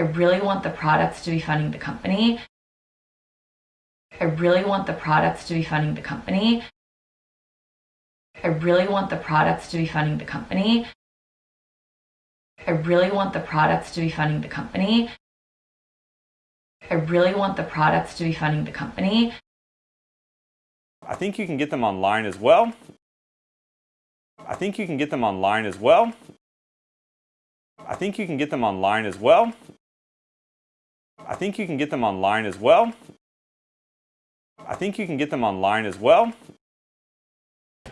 I really want the products to be funding the company. I really want the products to be funding the company. I really want the products to be funding the company. I really want the products to be funding the company. I really want the products to be funding the company. I think you can get them online as well. I think you can get them online as well. I think you can get them online as well. I think you can get them online as well. I think you can get them online as well.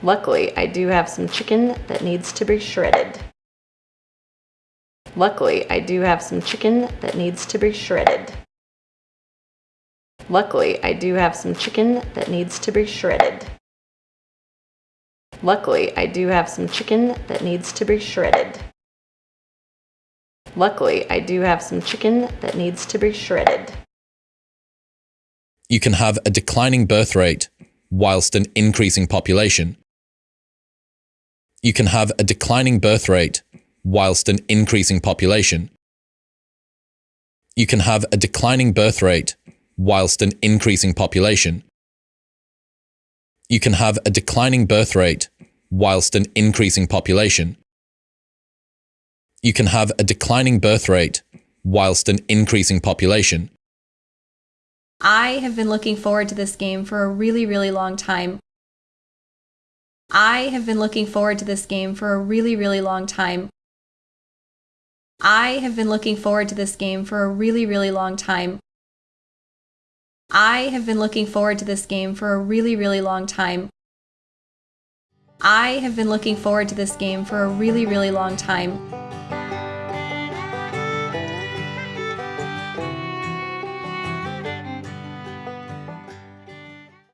Luckily, I do have some chicken that needs to be shredded. Luckily, I do have some chicken that needs to be shredded. Luckily, I do have some chicken that needs to be shredded. Luckily, I do have some chicken that needs to be shredded. Luckily, I do have some chicken that needs to be shredded. You can have a declining birth rate whilst an increasing population. You can have a declining birth rate whilst an increasing population. You can have a declining birth rate whilst an increasing population. You can have a declining birth rate whilst an increasing population. You can have a declining birth rate whilst an increasing population. I have been looking forward to this game for a really, really long time. I have been looking forward to this game for a really, really long time. I have been looking forward to this game for a really, really long time. I have been looking forward to this game for a really, really long time. I have been looking forward to this game for a really, really long time.